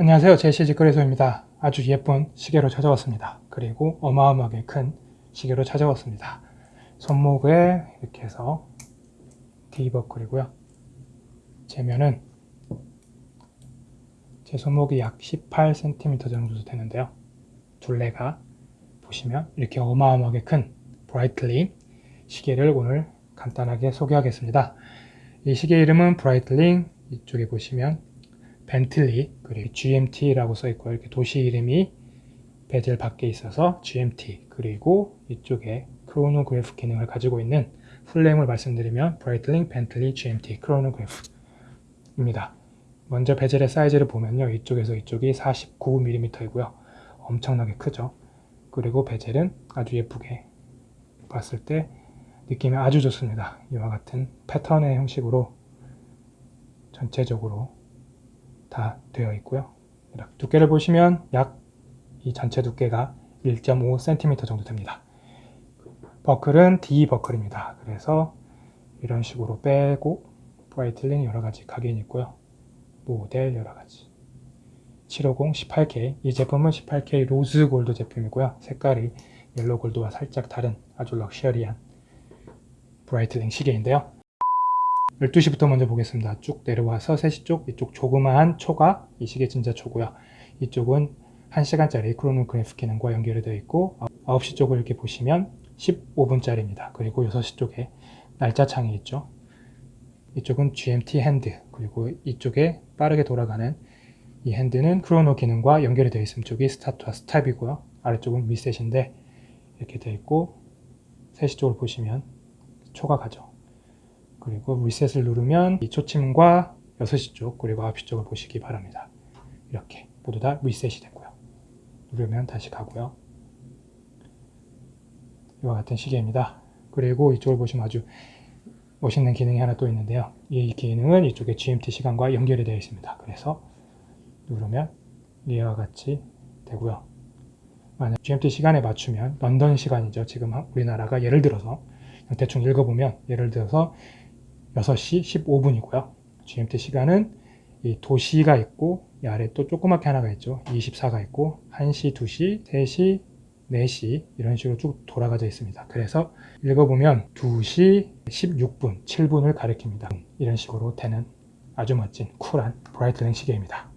안녕하세요. 제시직거래소입니다. 아주 예쁜 시계로 찾아왔습니다. 그리고 어마어마하게 큰 시계로 찾아왔습니다. 손목에 이렇게 해서 D버클이고요. 재면은 제 손목이 약 18cm 정도 되는데요. 둘레가 보시면 이렇게 어마어마하게 큰 브라이틀링 시계를 오늘 간단하게 소개하겠습니다. 이 시계 이름은 브라이틀링 이쪽에 보시면 벤틀리 그리고 GMT라고 써 있고 이렇게 도시 이름이 베젤 밖에 있어서 GMT 그리고 이쪽에 크로노그래프 기능을 가지고 있는 full name을 말씀드리면 브라이틀링 벤틀리 GMT 크로노그래프입니다. 먼저 bezel의 사이즈를 보면요. 이쪽에서 이쪽이 49mm이고요. 엄청나게 크죠. 그리고 bezel은 아주 예쁘게 봤을 때 느낌이 아주 좋습니다. 이와 같은 패턴의 형식으로 전체적으로 다 되어 있고요. 두께를 보시면 약 이 전체 두께가 1.5cm 정도 됩니다. 버클은 D 버클입니다. 그래서 이런 식으로 빼고 브라이틀링 여러가지 각인이 있고요. 모델 여러가지 750 18K 이 제품은 18K rose gold 제품이고요. 색깔이 yellow gold와 살짝 다른 아주 luxury한 브라이틀링 시계인데요. 12시부터 먼저 보겠습니다. 쭉 내려와서 3시 쪽, 이쪽 조그마한 초가 이 시계 진짜 초고요. 이쪽은 1시간짜리 크로노그래프 기능과 연결이 되어 있고 9시 쪽을 이렇게 보시면 15분짜리입니다. 그리고 6시 쪽에 날짜 창이 있죠. 이쪽은 GMT hand 그리고 이쪽에 빠르게 돌아가는 이 hand는 chrono 기능과 연결이 되어 있음 쪽이 start와 stop이고요. 아래쪽은 리셋인데 이렇게 되어 있고 3시 쪽을 보시면 초가 가죠. 그리고 리셋을 누르면 이 초침과 6시 쪽 그리고 9시 쪽을 보시기 바랍니다. 이렇게 모두 다 리셋이 되고요. 누르면 다시 가고요. 이와 같은 시계입니다. 그리고 이쪽을 보시면 아주 멋있는 기능이 하나 또 있는데요. 이 기능은 이쪽에 GMT 시간과 연결이 되어 있습니다. 그래서 누르면 이와 같이 되고요. 만약 GMT 시간에 맞추면 런던 시간이죠. 지금 우리나라가 예를 들어서 대충 읽어보면 예를 들어서 6시 15분이고요. GMT 시간은 이 도시가 있고 이 아래 또 조그맣게 하나가 있죠. 24가 있고 1시, 2시, 3시, 4시 이런 식으로 쭉 돌아가져 있습니다. 그래서 읽어보면 2시 16분, 7분을 가리킵니다. 이런 식으로 되는 아주 멋진 쿨한 Breitling 시계입니다.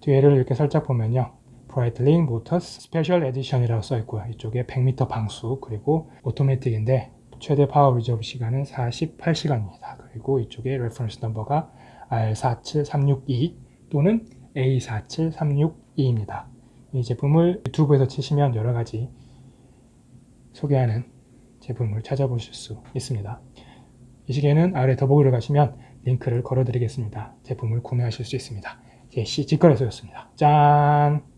뒤에를 이렇게 살짝 보면요. Breitling Motors Special Edition이라고 써있고요. 이쪽에 100m 방수 그리고 오토매틱인데 최대 power reserve 시간은 48시간입니다. 그리고 이쪽에 reference number가 R47362 또는 A47362입니다. 이 제품을 유튜브에서 치시면 여러 가지 소개하는 제품을 찾아보실 수 있습니다. 이 시계는 아래 더보기를 가시면 링크를 걸어 드리겠습니다. 제품을 구매하실 수 있습니다. 제시 직거래소였습니다. 짠!